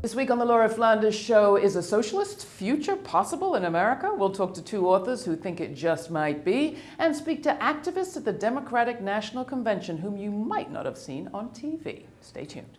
This week on the Laura Flanders Show, is a socialist future possible in America? We'll talk to two authors who think it just might be and speak to activists at the Democratic National Convention whom you might not have seen on TV. Stay tuned.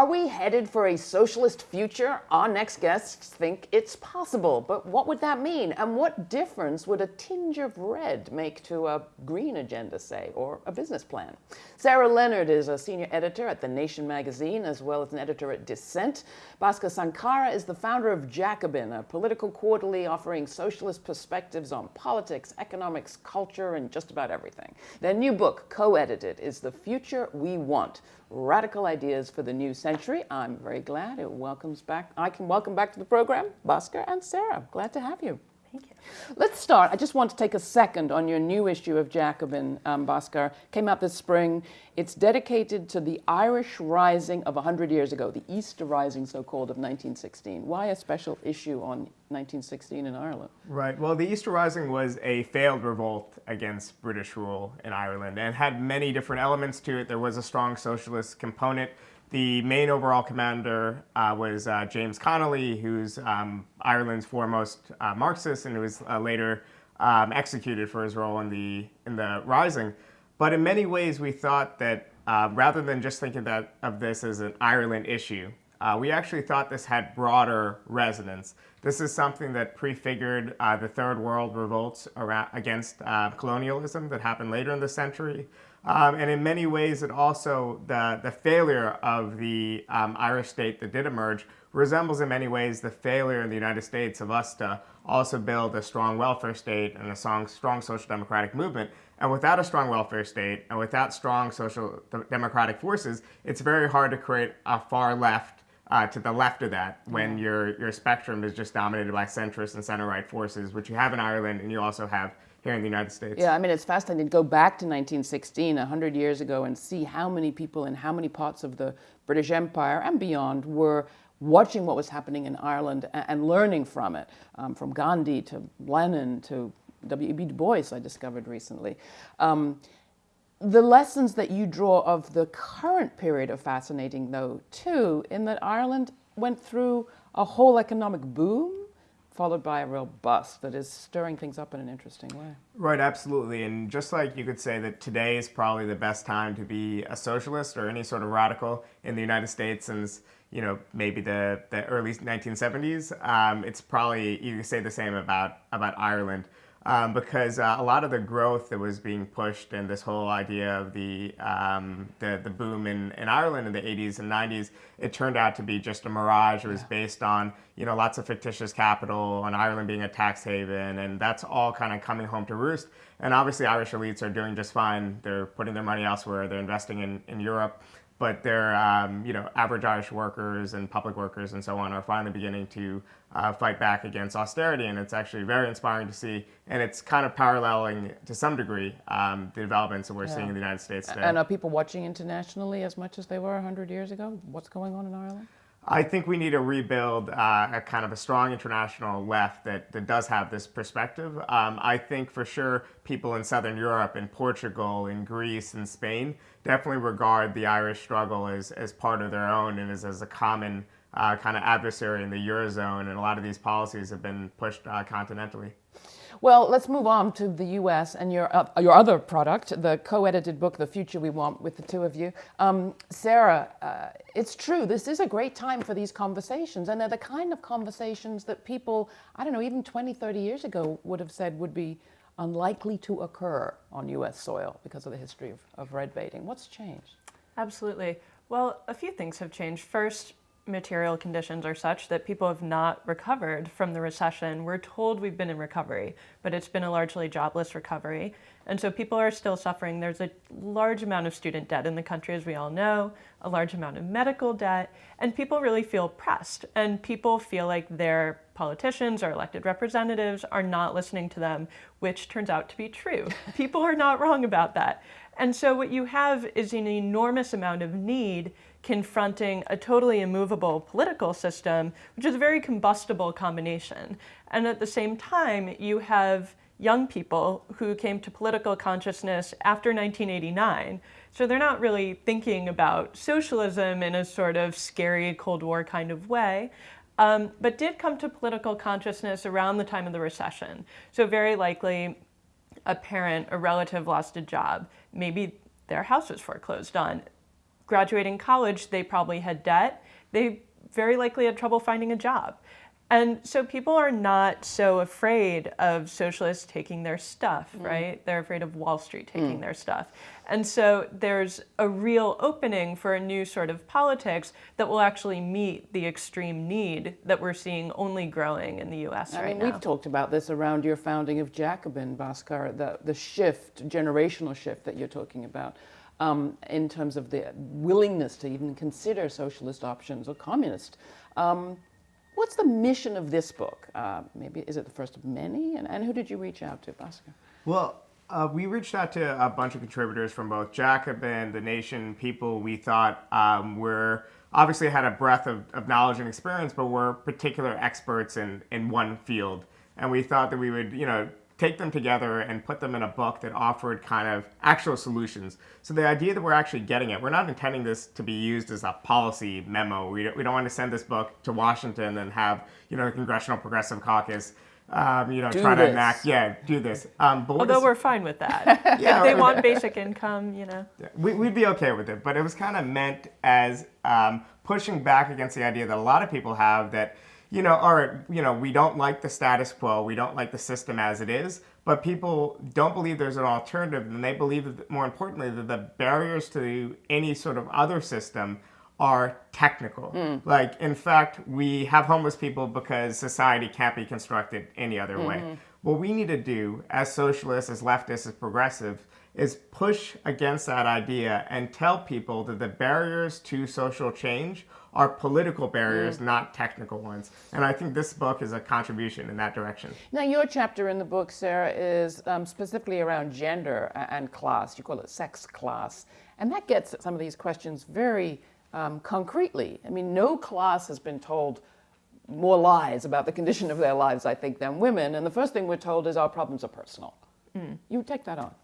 Are we headed for a socialist future? Our next guests think it's possible, but what would that mean? And what difference would a tinge of red make to a green agenda, say, or a business plan? Sarah Leonard is a senior editor at The Nation magazine, as well as an editor at Dissent. Bhaskar Sankara is the founder of Jacobin, a political quarterly offering socialist perspectives on politics, economics, culture, and just about everything. Their new book, co-edited, is The Future We Want, Radical Ideas for the New Century. I'm very glad it welcomes back, I can welcome back to the program, Bhaskar and Sarah. Glad to have you. Thank you. Let's start. I just want to take a second on your new issue of Jacobin, um, Bhaskar. Came out this spring. It's dedicated to the Irish Rising of 100 years ago, the Easter Rising, so-called, of 1916. Why a special issue on 1916 in Ireland? Right. Well, the Easter Rising was a failed revolt against British rule in Ireland and had many different elements to it. There was a strong socialist component. The main overall commander uh, was uh, James Connolly, who's um, Ireland's foremost uh, Marxist and who was uh, later um, executed for his role in the, in the Rising. But in many ways, we thought that uh, rather than just thinking that, of this as an Ireland issue, uh, we actually thought this had broader resonance. This is something that prefigured the Third World revolts around, against colonialism that happened later in the century. Um, and in many ways, it also, the, the failure of the um, Irish state that did emerge resembles in many ways the failure in the United States of us to also build a strong welfare state and a strong, strong social democratic movement. And without a strong welfare state and without strong social democratic forces, it's very hard to create a far left uh, to the left of that when yeah. your, your spectrum is just dominated by centrist and center-right forces, which you have in Ireland and you also have here in the United States. Yeah, I mean, it's fascinating to go back to 1916, 100 years ago, and see how many people in how many parts of the British Empire and beyond were watching what was happening in Ireland and, learning from it, um, from Gandhi to Lenin to W.E.B. Du Bois, I discovered recently. Um, the lessons that you draw of the current period are fascinating, though, too, in that Ireland went through a whole economic boom followed by a real bust that is stirring things up in an interesting way. Right, absolutely. And just like you could say that today is probably the best time to be a socialist or any sort of radical in the United States since, you know, maybe the, the early 1970s, um, it's probably, you could say the same about, about Ireland um, because uh, a lot of the growth that was being pushed and this whole idea of the, um, the, the boom in, in Ireland in the 80s and 90s, it turned out to be just a mirage. It was yeah. based on, you know, lots of fictitious capital and Ireland being a tax haven and that's all kind of coming home to roost. And obviously Irish elites are doing just fine. They're putting their money elsewhere. They're investing in, in Europe but their um, you know average Irish workers and public workers and so on are finally beginning to uh, fight back against austerity, and it's actually very inspiring to see. And it's kind of paralleling to some degree um, the developments that we're yeah. seeing in the United States today. And are people watching internationally as much as they were 100 years ago? What's going on in Ireland? I think we need to rebuild uh, a kind of a strong international left that, that does have this perspective. Um, I think for sure people in Southern Europe, in Portugal, in Greece, and Spain definitely regard the Irish struggle as, as part of their own and as, as a common uh, kind of adversary in the Eurozone. And a lot of these policies have been pushed uh, continentally. Well, let's move on to the U.S. and your, uh, your other product, the co-edited book, The Future We Want, with the two of you. Um, Sarah, uh, it's true, this is a great time for these conversations, and they're the kind of conversations that people, I don't know, even 20, 30 years ago would have said would be unlikely to occur on U.S. soil because of the history of, of red baiting. What's changed? Absolutely. Well, a few things have changed. First, material conditions are such that people have not recovered from the recession. We're told we've been in recovery, but it's been a largely jobless recovery. And so people are still suffering. There's a large amount of student debt in the country, as we all know, a large amount of medical debt, and people really feel pressed. And people feel like their politicians or elected representatives are not listening to them, which turns out to be true. people are not wrong about that. And so what you have is an enormous amount of need confronting a totally immovable political system, which is a very combustible combination. And at the same time, you have young people who came to political consciousness after 1989. So they're not really thinking about socialism in a sort of scary Cold War kind of way. Um, but did come to political consciousness around the time of the recession. So very likely a parent, a relative lost a job. Maybe their house was foreclosed on. Graduating college, they probably had debt. They very likely had trouble finding a job. And so people are not so afraid of socialists taking their stuff, mm. right? They're afraid of Wall Street taking mm. their stuff. And so there's a real opening for a new sort of politics that will actually meet the extreme need that we're seeing only growing in the US I right mean, now. We've talked about this around your founding of Jacobin, Bhaskar, the, the shift, generational shift that you're talking about. Um, in terms of the willingness to even consider socialist options or communist. Um, What's the mission of this book? Uh, maybe is it the first of many? And, and who did you reach out to, Bhaskar? Well, uh, we reached out to a bunch of contributors from both Jacobin, The Nation, people we thought um, were obviously had a breadth of, of knowledge and experience, but were particular experts in, in one field. And we thought that we would, you know, take them together and put them in a book that offered kind of actual solutions. So the idea that we're actually getting it, we're not intending this to be used as a policy memo. We don't, we don't want to send this book to Washington and have, you know, the Congressional Progressive Caucus um, you know, do try this. to enact, yeah, do this. Um, but Although we're fine with that. yeah, if they want basic income, you know. Yeah, we, would be okay with it, but it was kind of meant as um, pushing back against the idea that a lot of people have that you know, or, you know, we don't like the status quo, we don't like the system as it is, but people don't believe there's an alternative, and they believe, that, more importantly, that the barriers to any sort of other system are technical. Mm. Like, in fact, we have homeless people because society can't be constructed any other mm -hmm. way. Mm-hmm. What we need to do as socialists, as leftists, as progressives, is push against that idea and tell people that the barriers to social change are political barriers, mm. not technical ones. And I think this book is a contribution in that direction. Now, your chapter in the book, Sarah, is um, specifically around gender and class. You call it sex class. And that gets at some of these questions very um, concretely. I mean, no class has been told more lies about the condition of their lives, I think, than women. And the first thing we're told is our problems are personal. Mm. You take that on.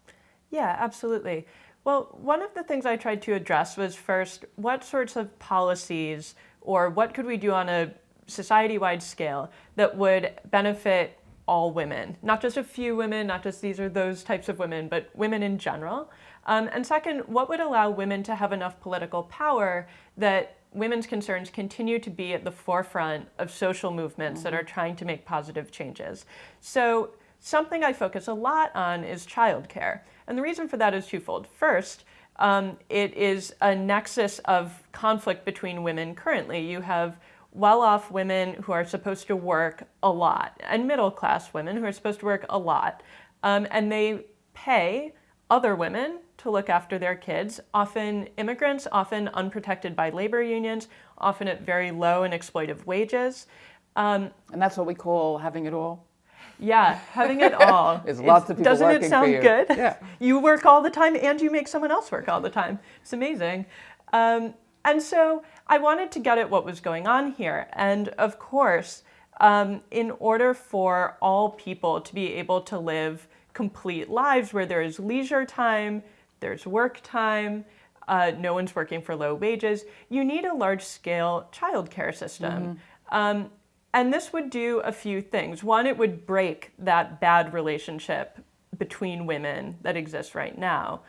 Yeah, absolutely. Well, one of the things I tried to address was first, what sorts of policies or what could we do on a society-wide scale that would benefit all women, not just a few women, not just these or those types of women, but women in general. Um, and second, what would allow women to have enough political power that women's concerns continue to be at the forefront of social movements mm -hmm. that are trying to make positive changes. So something I focus a lot on is childcare. And the reason for that is twofold. First, um, it is a nexus of conflict between women currently. You have well-off women who are supposed to work a lot, and middle-class women who are supposed to work a lot. Um, and they pay other women to look after their kids, often immigrants, often unprotected by labor unions, often at very low and exploitive wages. Um, and that's what we call having it all? Yeah, having it all. There's lots of people Doesn't it sound good? Yeah. You work all the time and you make someone else work all the time. It's amazing. Um, and so I wanted to get at what was going on here. And of course, um, in order for all people to be able to live complete lives where there is leisure time, there's work time, uh, no one's working for low wages, you need a large-scale childcare system. Mm -hmm. um, and this would do a few things. One, it would break that bad relationship between women that exists right now.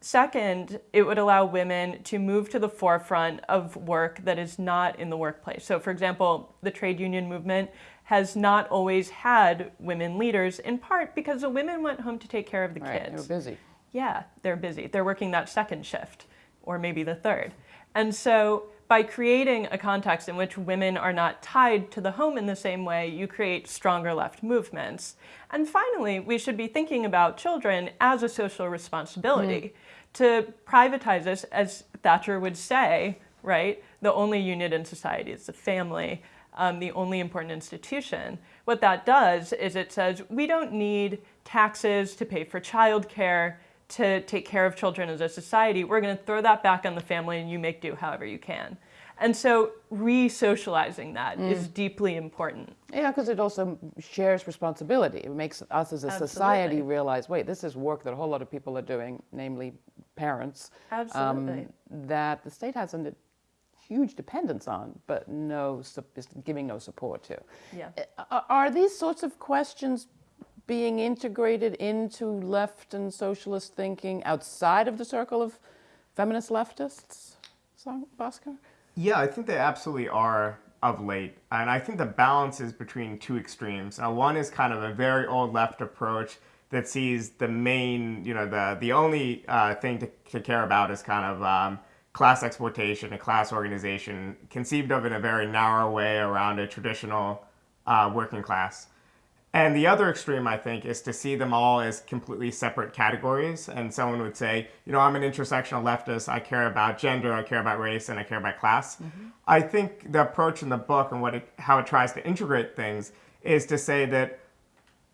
Second, it would allow women to move to the forefront of work that is not in the workplace. So for example, the trade union movement has not always had women leaders, in part because the women went home to take care of the right, kids. They're busy. Yeah, they're busy. They're working that second shift, or maybe the third. And so by creating a context in which women are not tied to the home in the same way, you create stronger left movements. And finally, we should be thinking about children as a social responsibility. Mm. To privatize this, as Thatcher would say, right, the only unit in society is the family, um, the only important institution. What that does is it says, we don't need taxes to pay for childcare to take care of children as a society, we're going to throw that back on the family and you make do however you can. And so re-socializing that mm. is deeply important. Yeah, because it also shares responsibility. It makes us as a Absolutely. society realize, wait, this is work that a whole lot of people are doing, namely parents. Absolutely. Um, that the state has a huge dependence on, but no, is giving no support to. Yeah. Are these sorts of questions being integrated into left and socialist thinking outside of the circle of feminist leftists, Bhaskar? Yeah, I think they absolutely are of late. And I think the balance is between two extremes. Now, one is kind of a very old left approach that sees the main, you know, the, the only uh, thing to, to care about is kind of um, class exploitation and class organization, conceived of in a very narrow way around a traditional uh, working class. And the other extreme, I think, is to see them all as completely separate categories. And someone would say, you know, I'm an intersectional leftist. I care about gender, I care about race, and I care about class. Mm-hmm. I think the approach in the book and what it, how it tries to integrate things is to say that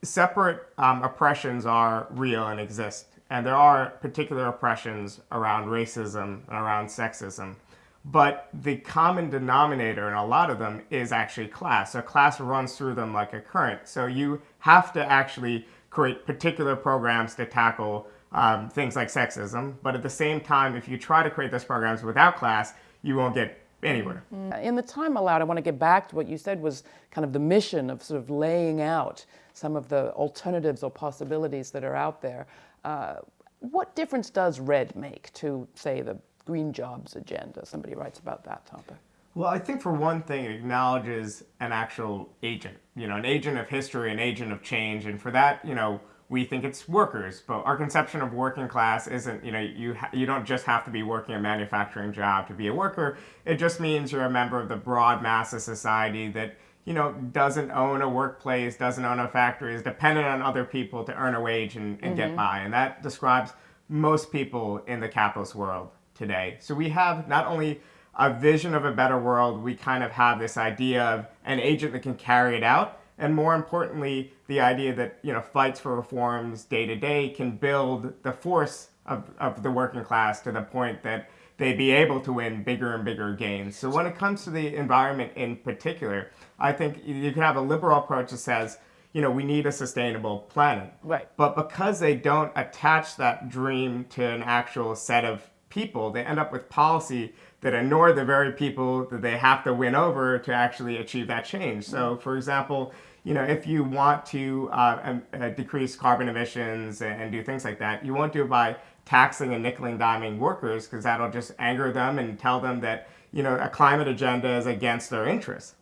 separate um, oppressions are real and exist. And there are particular oppressions around racism and around sexism. But the common denominator in a lot of them is actually class. So class runs through them like a current. So you have to actually create particular programs to tackle um, things like sexism. But at the same time, if you try to create those programs without class, you won't get anywhere. Mm. In the time allowed, I want to get back to what you said was kind of the mission of sort of laying out some of the alternatives or possibilities that are out there. Uh, what difference does red make to, say, the green jobs agenda? Somebody writes about that topic. Well, I think for one thing, it acknowledges an actual agent, you know, an agent of history, an agent of change. And for that, you know, we think it's workers, but our conception of working class isn't, you know, you, you don't just have to be working a manufacturing job to be a worker. It just means you're a member of the broad mass of society that, you know, doesn't own a workplace, doesn't own a factory, is dependent on other people to earn a wage and, and mm-hmm. get by. And that describes most people in the capitalist world today. So we have not only a vision of a better world, we kind of have this idea of an agent that can carry it out. And more importantly, the idea that you know fights for reforms day to day can build the force of, of the working class to the point that they be able to win bigger and bigger gains. So when it comes to the environment in particular, I think you can have a liberal approach that says, you know, we need a sustainable planet. Right. But because they don't attach that dream to an actual set of people, they end up with policy that ignore the very people that they have to win over to actually achieve that change. So, for example, you know, if you want to uh, uh, decrease carbon emissions and, and, do things like that, you won't do it by taxing and nickel and diming workers because that'll just anger them and tell them that you know a climate agenda is against their interests.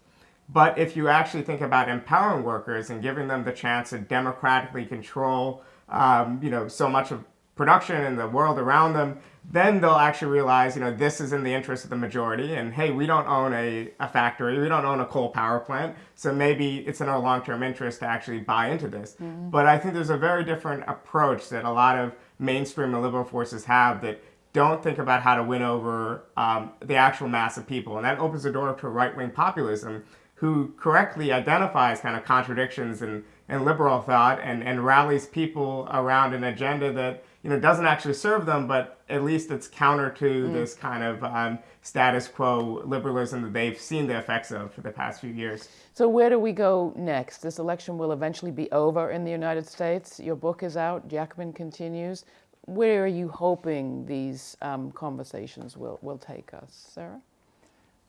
But if you actually think about empowering workers and giving them the chance to democratically control, um, you know, so much of production and the world around them, then they'll actually realize, you know, this is in the interest of the majority. And hey, we don't own a, a factory, we don't own a coal power plant, so maybe it's in our long-term interest to actually buy into this. Mm-hmm. But I think there's a very different approach that a lot of mainstream and liberal forces have that don't think about how to win over um, the actual mass of people. And that opens the door to right-wing populism who correctly identifies kind of contradictions in, in liberal thought and, and rallies people around an agenda that you know, doesn't actually serve them, but at least it's counter to mm. this kind of um, status quo liberalism that they've seen the effects of for the past few years. So where do we go next? This election will eventually be over in the United States. Your book is out. Jacobin continues. Where are you hoping these um, conversations will, will take us, Sarah?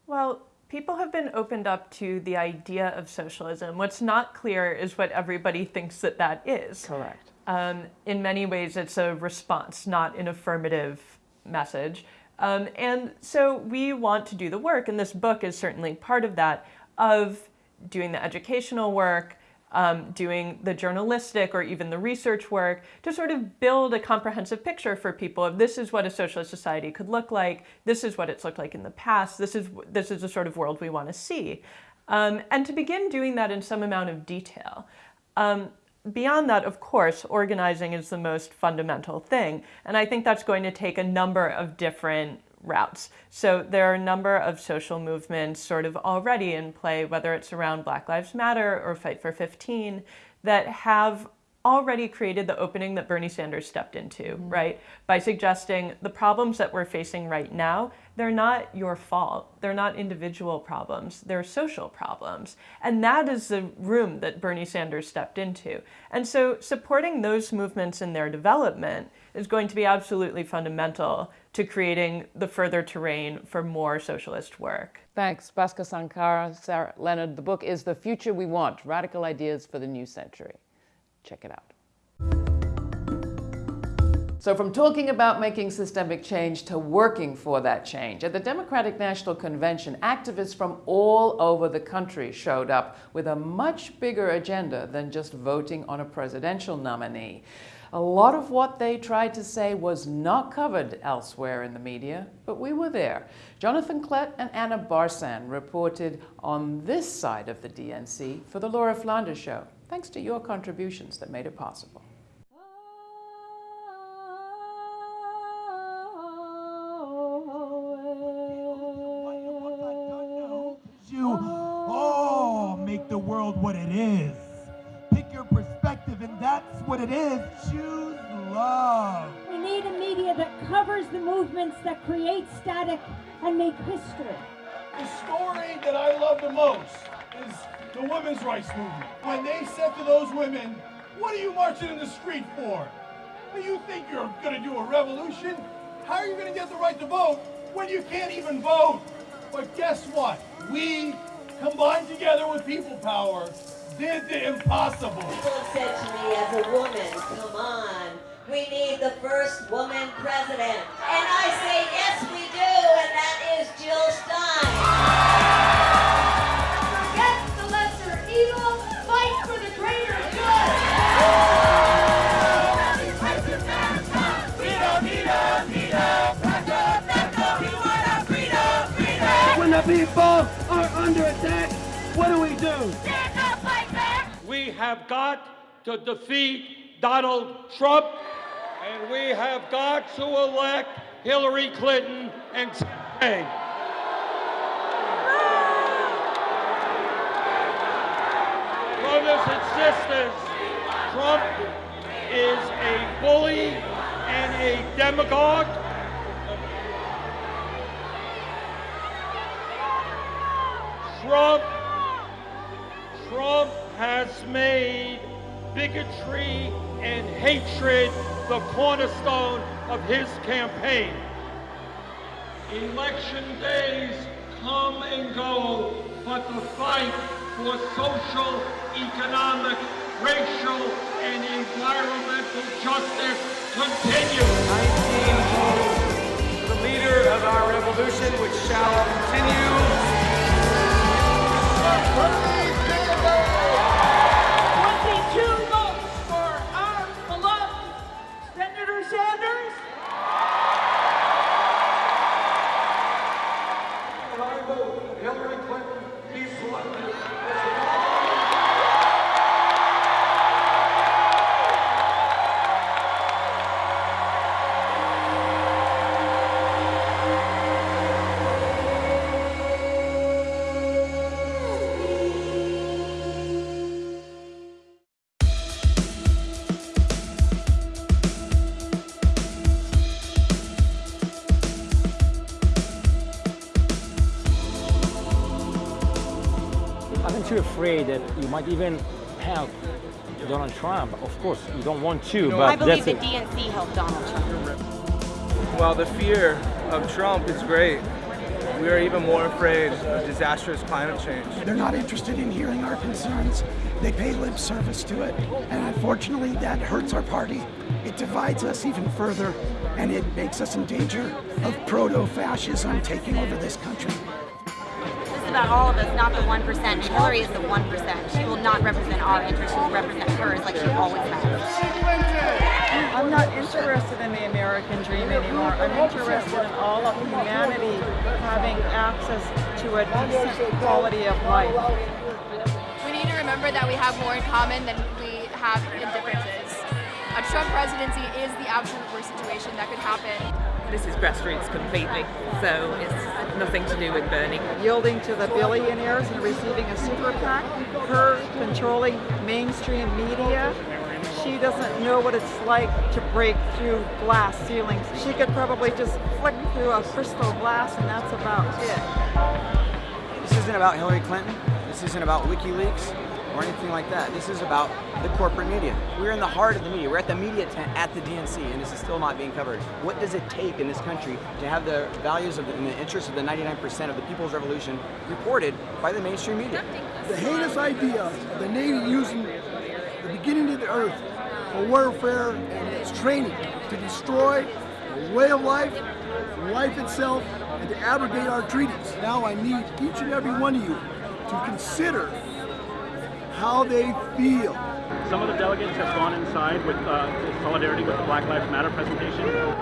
Well, people have been opened up to the idea of socialism. What's not clear is what everybody thinks that that is. Correct. Um, in many ways, it's a response, not an affirmative message. Um, and so we want to do the work, and this book is certainly part of that, of doing the educational work, um, doing the journalistic or even the research work to sort of build a comprehensive picture for people of this is what a socialist society could look like, this is what it's looked like in the past, this is, this is the sort of world we want to see. Um, and to begin doing that in some amount of detail. Um, beyond that, of course, organizing is the most fundamental thing. And I think that's going to take a number of different routes. So there are a number of social movements sort of already in play, whether it's around Black Lives Matter or Fight for 15, that have already created the opening that Bernie Sanders stepped into, mm. right? By suggesting the problems that we're facing right now, they're not your fault. They're not individual problems. They're social problems. And that is the room that Bernie Sanders stepped into. And so supporting those movements in their development is going to be absolutely fundamental to creating the further terrain for more socialist work. Thanks, Bhaskar Sankara, Sarah Leonard. The book is The Future We Want Radical Ideas for the New Century. Check it out. So, from talking about making systemic change to working for that change, at the Democratic National Convention, activists from all over the country showed up with a much bigger agenda than just voting on a presidential nominee. A lot of what they tried to say was not covered elsewhere in the media, but we were there. Jonathan Klett and Anna Barsan reported on this side of the DNC for the Laura Flanders Show, thanks to your contributions that made it possible. You all make the world what it is. Pick your perspective, and that's what it is. Choose love. We need a media that covers the movements that create static and make history. The story that I love the most is the women's rights movement. When they said to those women, What are you marching in the street for? Do you think you're going to do a revolution? How are you going to get the right to vote when you can't even vote? But guess what? We, combined together with people power, did the impossible. People said to me as a woman, come on, we need the first woman president. And I say, yes, we do, and that is Jill Stein. Have got to defeat Donald Trump, and we have got to elect Hillary Clinton and Tay. Brothers and sisters, Trump is a bully and a demagogue. Trump Trump has made bigotry and hatred the cornerstone of his campaign. Election days come and go, but the fight for social, economic, racial, and environmental justice continues. 19 the leader of our revolution, which shall continue. Afraid that you might even help Donald Trump? Of course, you don't want to, but I believe that's the. DNC helped Donald Trump. Well, the fear of Trump is great. We are even more afraid of disastrous climate change. They're not interested in hearing our concerns. They pay lip service to it. And unfortunately, that hurts our party. It divides us even further, and it makes us in danger of proto fascism taking over this country. This is about all of us, not the 1%. Hillary is the 1%. She will not represent our interests. She will represent hers like she always has. I'm not interested in the American dream anymore. I'm interested in all of humanity having access to a decent quality of life. We need to remember that we have more in common than we have in differences. A Trump presidency is the absolute worst situation that could happen. This is grassroots completely, so it's nothing to do with Bernie. Yielding to the billionaires and receiving a super PAC, her controlling mainstream media. she doesn't know what it's like to break through glass ceilings. She could probably just flick through a crystal glass and that's about it. This isn't about Hillary Clinton. This isn't about WikiLeaks or anything like that. This is about the corporate media. We're in the heart of the media. We're at the media tent at the DNC, and this is still not being covered. What does it take in this country to have the values of the, and the interests of the 99% of the People's Revolution reported by the mainstream media? The heinous idea of the Navy using the beginning of the earth for warfare and its training to destroy the way of life, life itself, and to abrogate our treaties. Now I need each and every one of you to consider how they feel. Some of the delegates have gone inside with uh, solidarity with the Black Lives Matter presentation. Go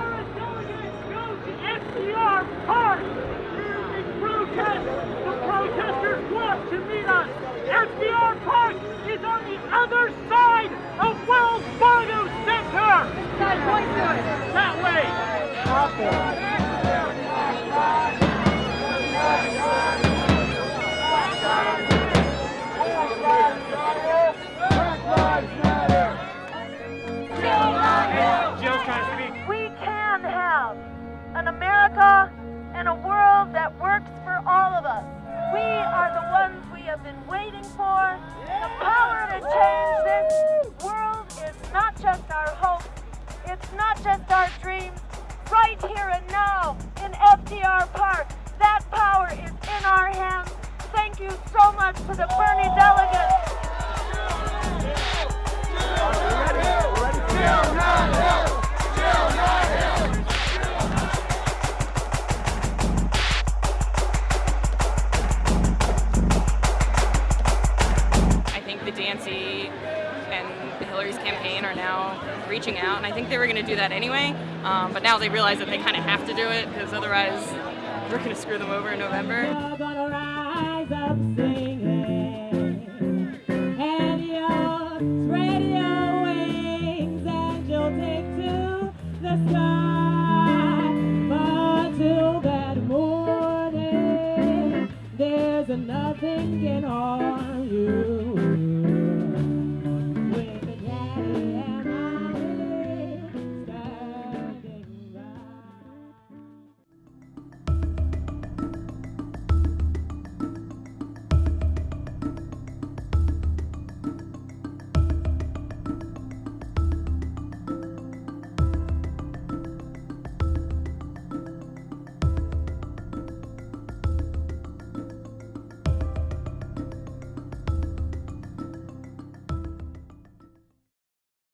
to FDR Park! In protest, the protesters want to meet us! FDR Park is on the other side of Wells Fargo Center! That point! That way! Jill's world that works for all of us. We are the ones we have been waiting for. The power to change this world is not just our hope, it's not just our dreams. Right here and now in FDR Park, that power is in our hands. Thank you so much to the Bernie delegates. DNC and Hillary's campaign are now reaching out, and I think they were going to do that anyway. Um, but now they realize that they kind of have to do it because otherwise we're going to screw them over in November.